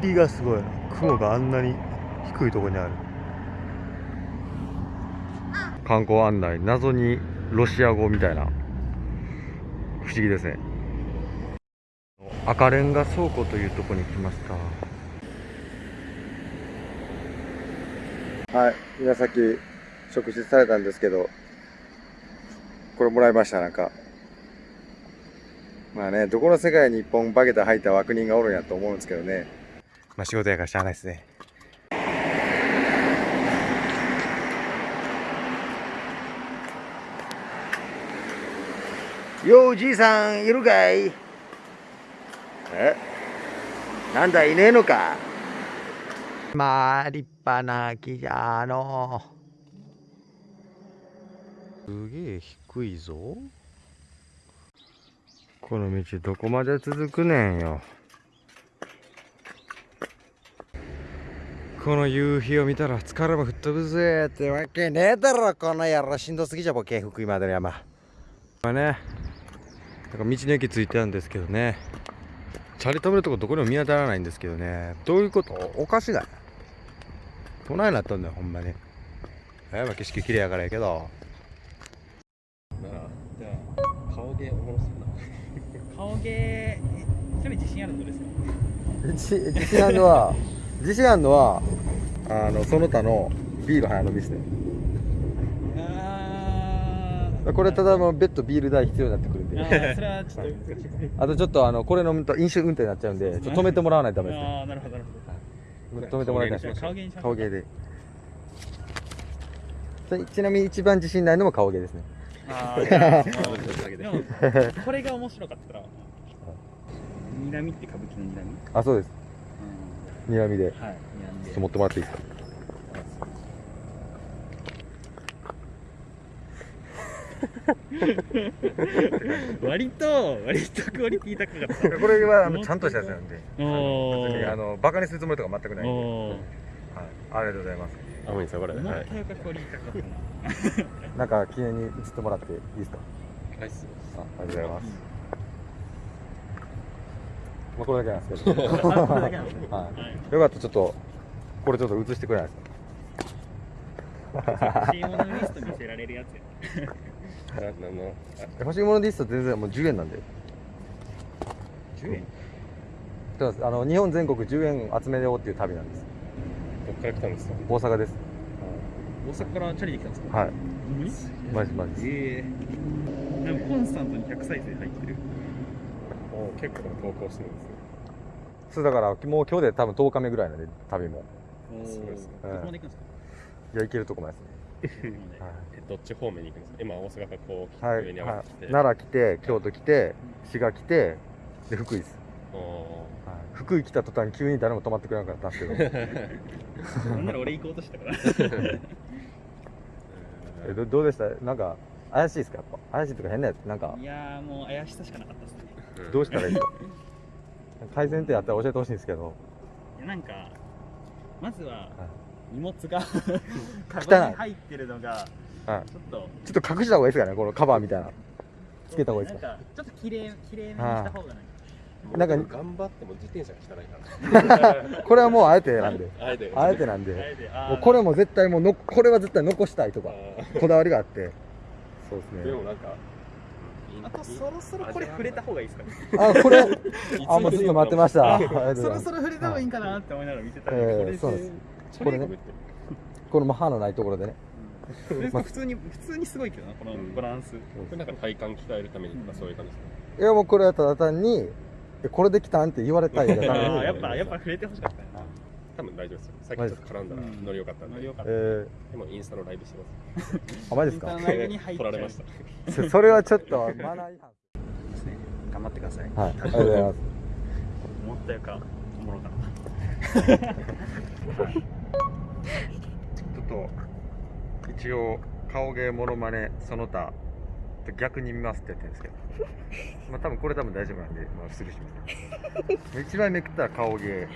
霧がすごい。雲があんなに低いところにある。観光案内謎にロシア語みたいな。不思議ですね。赤レンガ倉庫というところに来ました。はい。皆さっき食事されたんですけどこれもらいましたなんか。まあねどこの世界に一本バゲタ履いた悪人がおるんやと思うんですけどね。まあ仕事やからしゃあないですね。ようじいさんいるかい？え？なんだいねえのか？まあ立派な木じゃの。すげえ低いぞ。この道どこまで続くねんよこの夕日を見たら疲れも吹っ飛ぶぜってわけねえだろこの野郎。しんどすぎじゃボケ福井までの山。まあねなんか道の駅ついてあるんですけどね。チャリ止めるとこどこにも見当たらないんですけどね。どういうこと？おかしない。都内になったんだよほんまに。やっぱ景色綺麗やからやけど。ならじゃあ顔芸おもろそうな顔芸一人自信あるのですか？自自信あるのは自信あるのはあのその他のビール早飲みしてあこれただもう別途ビール代必要になってくるんで。それはちょっとあとちょっとあのこれ飲むと飲酒運転になっちゃうんでちょっと止めてもらわないとダメですね。ああなるほどなるほど。止めてもらいたいじゃあ顔芸で。ちなみに一番自信ないのも顔芸ですね。あーでもこれが面白かったら。睨みって歌舞伎の睨み？あそうです睨みで。ちょはい睨んでっと持ってもらっていいですか。割と割とクオリティ高かった。これはあのちゃんとしたやつなんで。お別にあのバカにするつもりとか全くないんで、はい、ありがとうございます。あ、もういいですよ、これ。思っはい。たよりクオリティ高かったな。なんか記念に映ってもらっていいですか？はいありがとうございますまあこれだけなんですけど。ははい。い、よかった。ちょっとこれちょっと映してくれないですか？欲しいものリスト見せられるやつや。な、なの、欲しいものリスト全然もう10円なんで。10円？そうです。あの日本全国10円集めようっていう旅なんです。どっから来たんですか？大阪です。大阪からチャリで来たんですか？はい。マジマジええでもコンスタントに100再生入ってるもう結構投稿してるんですね。そうだからもう今日で多分10日目ぐらいなんで旅も。おすごいですね。どこまで行くんですかいや行けるとこまでですね。は え、どっち方面に行くんですか？今、大阪からこう、い、はい上に上はがって。きて。い、奈良来て京都来て滋賀来てで福井です、はい、福井来た途端急に誰も泊まってくれなかったんですけど。なんなら俺行こうとしたから。えどどうでした？なんか怪しいですか？やっぱ。怪しいとか変なやつ？なんか。いやーもう怪しさしかなかったですね。うんどうしたらいいか改善点あったら教えてほしいんですけど。いやなんかまずは荷物がカ 汚い。バンに入ってるのがはい。ちょっと。ちょっと隠した方がいいですかねこのカバーみたいな。つけた方がいいですか？なんかちょっと綺麗綺麗めにした方がなんか。なんか頑張っても自転車が汚いから。これはもうあえてなんで。あえて。あえてなんで。もうこれも絶対もうのこれは絶対残したいとかあこだわりがあって。そうですーでもねなんか、あとそろそろこれ触れた方がいいですかね。あこれ？あもうずっと待ってました。そろそろ触れた方がいいんかなって思いながら見てたら、えーこれそうです。ここれね。この歯のないところでね。これ普通に普通にすごいけどなこのバランス、これなんか体幹鍛えるためにとかそういう感じですか？いやもうこれはただ単にえこれできたんって言われたい あやっぱやっぱ触れてほしかった多分大丈夫ですよ。さっきちょっと絡んだらうん。ノリ良かったんで。でノリ良かった。えもインスタのライブしてます。ー、あマジですか？インターライブに入っちゃう撮られました。そ それはちょっとマナー違反ですね。頑張ってください。はい。ありがとうございます。思ったよかおもろかった。ちょっと一応顔芸モノマネその他逆に見ますって言ってるんですけど。まあ多分これ多分大丈夫なんで、まあ、スルーします。一番めくったら顔芸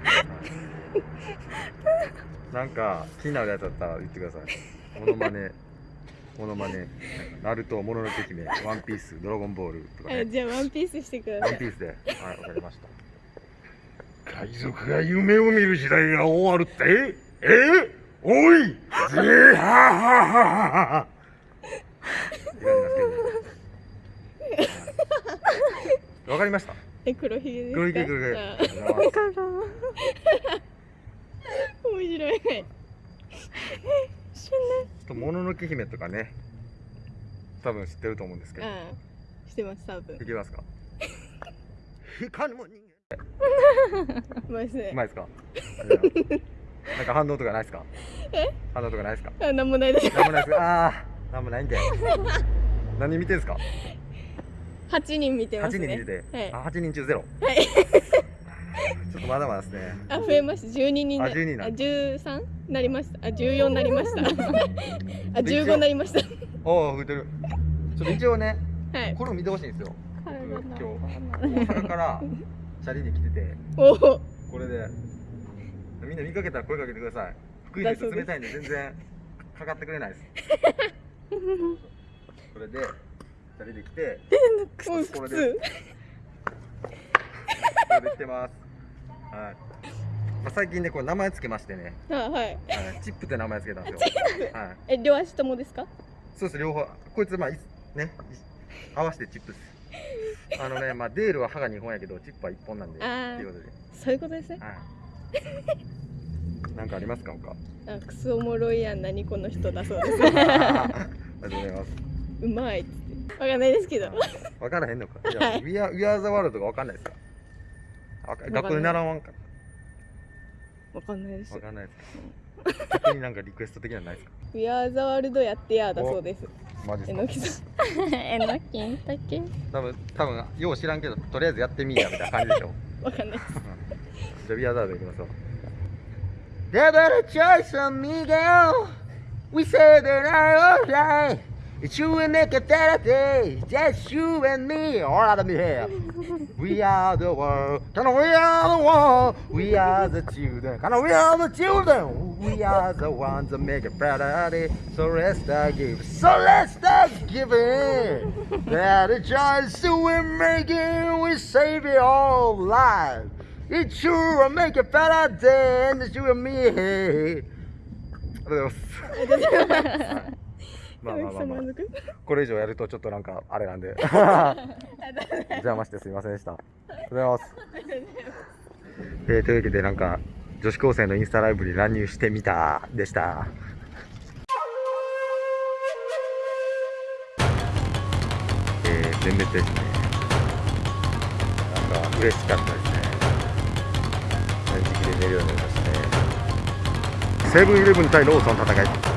なんか気になるやつだったら言ってください。モノマネ。モノマネ。ナルトもののけ姫ワンピースドラゴンボールとかね。はい、じゃあワンピースしてください。ワンピースで。はいわかりました。海賊が夢を見る時代が終わるって？え？おい！ぜーははははわかりましたえ黒ひげですか？黒ひげ黒ひげ。あ。ありが。とうござい。ます面白いちょっともののけ姫とかね。多分知ってると思うんですけど。あしてます多分。いきますか？光るもん人間。うまいですか？じゃあなんか反応とかないですか？反応とかないですか？あなんもないです。なんもないです。ああなんもないんで何見てんすか？八人見てま8すね。人見てて、はい。あ8人中ゼロ。はい。ちょっとまだまだですね。あ増えました。12人なあ12なあ13なりました。あ14なりました。あ15なりました。おお増えてる。ちょっと一応ねはい。これを見てほしいんですよ。体今日。の大阪からチャリで来てておおこれでみんな見かけたら声かけてください。福井の人冷たいんで全然かかってくれないです。これでチャリで来てもうこれで靴これで来てます。はい、まあ、最近ねこれ名前つけましてね、あはい。はい、チップって名前つけたんですよ。はい。え両足ともですか？そうです両方。こいつまあいねい合わせてチップです。あのねまあデールは歯が2本やけどチップは1本なんで。っていうことで。そういうことですね。はい。なんかありますか他？あクソおもろいやん。何この人だそうです。ありがとうございます。うまいかんないですけど。分からへんのか。いウィアウィアーザワールドが分かんないですか。わか学校で習わんかわかんないです。分かんないですか。逆になんかリクエスト的なのないですか。We are the world やってやだそうです。マジえですか。のきさん。えのきんたけ？多分多分よう知らんけどとりあえずやってみいやみたいな感じでしょ。わかんないです。じゃあウィアーザワールドいきましょう。A choice on me girl. We say that I alright It's you and me, get day. Just you and me. All out of me here. we are the world. Kind of we are the world. We are the children. Kind of we are the children. We are the ones that make it better day. So let's start giving. So let's start giving. That the joy so we're making. We save it all lives. It's you and me, make it better day. And it's you and me. Adios. まあまあまあまあ。これ以上やるとちょっとなんかあれなんで。邪魔してすいませんでした。ありがとうございます、えーというわけでなんか女子高生のインスタライブに乱入してみたでした。えー、全滅ですね。なんか嬉しかったですね。自力で寝るようになりましたね。セブンイレブン対ローソンの戦い